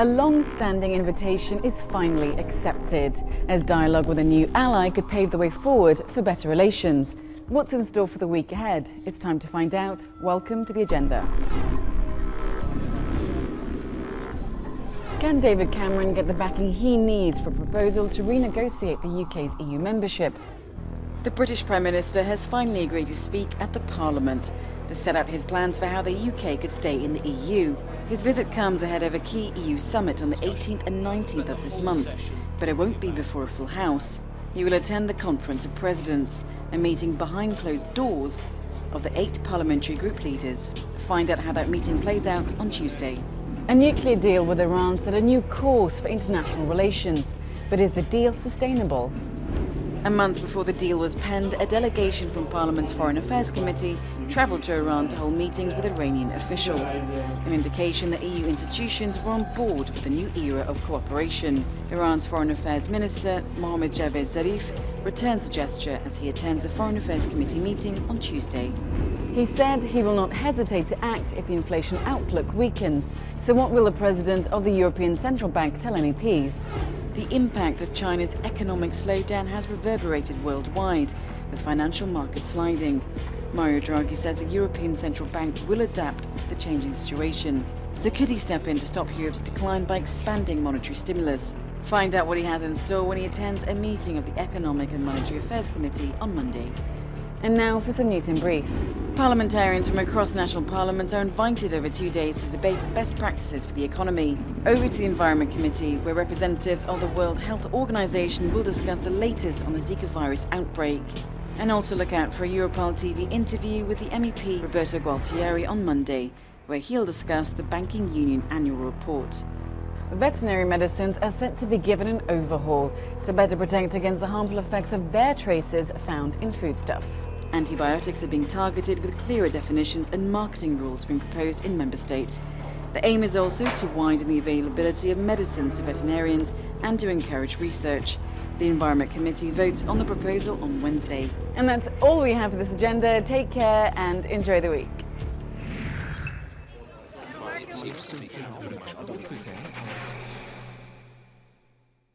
A long-standing invitation is finally accepted, as dialogue with a new ally could pave the way forward for better relations. What's in store for the week ahead? It's time to find out. Welcome to the agenda. Can David Cameron get the backing he needs for a proposal to renegotiate the UK's EU membership? The British Prime Minister has finally agreed to speak at the Parliament to set out his plans for how the UK could stay in the EU. His visit comes ahead of a key EU summit on the 18th and 19th of this month, but it won't be before a full house. He will attend the Conference of Presidents, a meeting behind closed doors of the eight parliamentary group leaders. Find out how that meeting plays out on Tuesday. A nuclear deal with Iran set a new course for international relations, but is the deal sustainable? A month before the deal was penned, a delegation from Parliament's Foreign Affairs Committee travelled to Iran to hold meetings with Iranian officials, an indication that EU institutions were on board with a new era of cooperation. Iran's Foreign Affairs Minister, Mohammad Javad Zarif, returns the gesture as he attends a Foreign Affairs Committee meeting on Tuesday. He said he will not hesitate to act if the inflation outlook weakens. So what will the president of the European Central Bank tell MEPs? The impact of China's economic slowdown has reverberated worldwide, with financial markets sliding. Mario Draghi says the European Central Bank will adapt to the changing situation. So could he step in to stop Europe's decline by expanding monetary stimulus? Find out what he has in store when he attends a meeting of the Economic and Monetary Affairs Committee on Monday. And now for some news in brief. Parliamentarians from across national parliaments are invited over two days to debate best practices for the economy. Over to the Environment Committee, where representatives of the World Health Organization will discuss the latest on the Zika virus outbreak. And also look out for a Europarl TV interview with the MEP Roberto Gualtieri on Monday, where he'll discuss the Banking Union annual report. Veterinary medicines are set to be given an overhaul to better protect against the harmful effects of their traces found in foodstuff. Antibiotics are being targeted with clearer definitions and marketing rules being proposed in member states. The aim is also to widen the availability of medicines to veterinarians and to encourage research. The Environment Committee votes on the proposal on Wednesday. And that's all we have for this agenda. Take care and enjoy the week.